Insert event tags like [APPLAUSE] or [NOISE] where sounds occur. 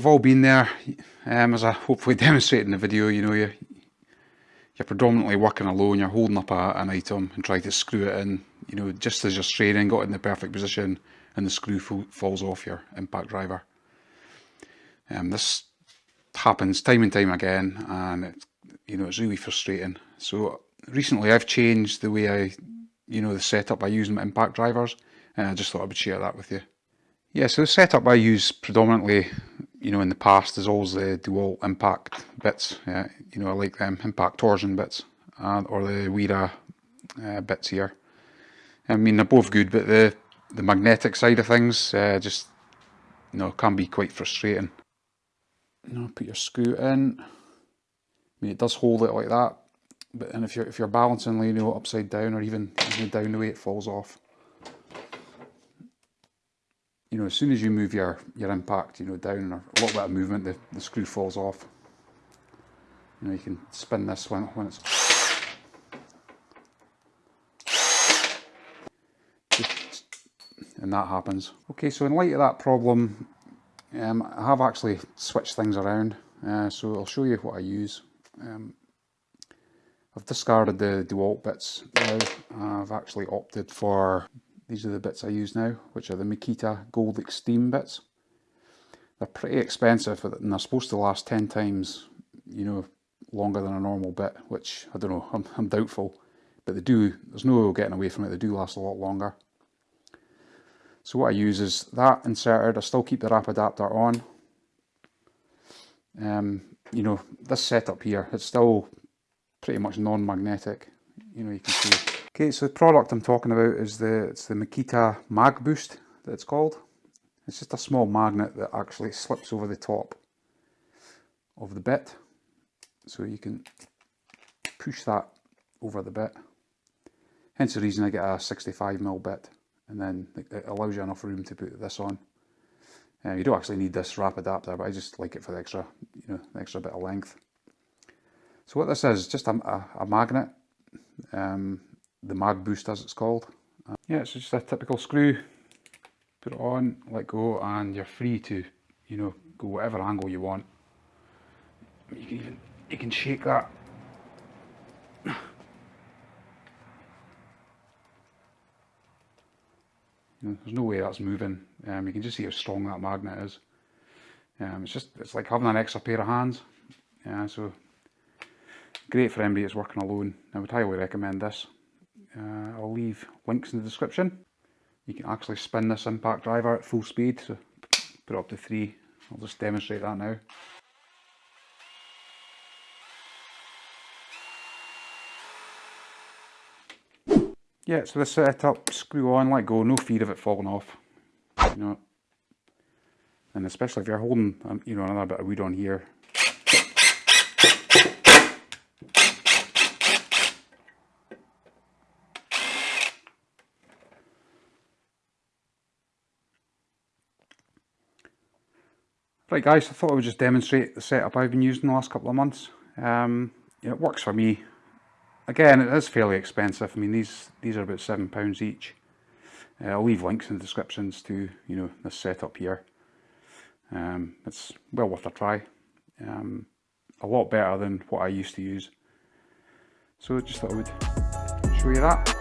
we've all been there. Um, as I hopefully [LAUGHS] demonstrate in the video, you know, you, you're predominantly working alone, you're holding up a, an item and trying to screw it in, you know, just as you're straining, got in the perfect position and the screw falls off your impact driver. Um, this happens time and time again and it, you know, it's really frustrating. So recently I've changed the way I, you know, the setup I use my impact drivers and I just thought I would share that with you. Yeah, so the setup I use predominantly, you know, in the past there's always the DeWalt impact bits. Yeah, you know, I like them impact torsion bits or the Wera uh, bits here. I mean, they're both good, but the the magnetic side of things uh, just, you know, can be quite frustrating. Know, put your screw in. I mean, it does hold it like that, but and if you're if you're balancing, you know, upside down or even down the way, it falls off you know, as soon as you move your, your impact, you know, down or a little bit of movement, the, the screw falls off. You know, you can spin this when, when it's... And that happens. Okay, so in light of that problem, um, I have actually switched things around. Uh, so I'll show you what I use. Um, I've discarded the DeWalt bits now. I've actually opted for these are the bits I use now, which are the Makita Gold Extreme bits. They're pretty expensive and they're supposed to last 10 times, you know, longer than a normal bit, which I don't know, [LAUGHS] I'm, I'm doubtful. But they do, there's no getting away from it, they do last a lot longer. So what I use is that inserted, I still keep the Rapidaptor on. Um, you know, this setup here, it's still pretty much non-magnetic. You know, you can see Okay, so the product I'm talking about is the it's the Makita Mag Boost that it's called. It's just a small magnet that actually slips over the top of the bit. So you can push that over the bit. Hence the reason I get a 65mm bit and then it allows you enough room to put this on. Uh, you don't actually need this Rapidaptor, but I just like it for the extra, you know, the extra bit of length. So what this is, just a, a, a magnet. Um, the mag boost as it's called. Uh, yeah, it's just a typical screw. Put it on, let go, and you're free to, you know, go whatever angle you want. You can even you can shake that. You know, there's no way that's moving. Um, you can just see how strong that magnet is. Um, it's just it's like having an extra pair of hands. Yeah, so great for anybody that's working alone. I would highly recommend this uh, I'll leave links in the description. You can actually spin this impact driver at full speed, so put up to three. I'll just demonstrate that now. Yeah, so the setup, screw on, let go, no fear of it falling off. You know, and especially if you're holding, um, you know, another bit of wood on here, Right guys, I thought I would just demonstrate the setup I've been using the last couple of months. Um, it works for me. Again, it is fairly expensive. I mean, these these are about £7 each. Uh, I'll leave links in the descriptions to, you know, this setup here. Um, it's well worth a try. Um, a lot better than what I used to use. So just thought I would show you that.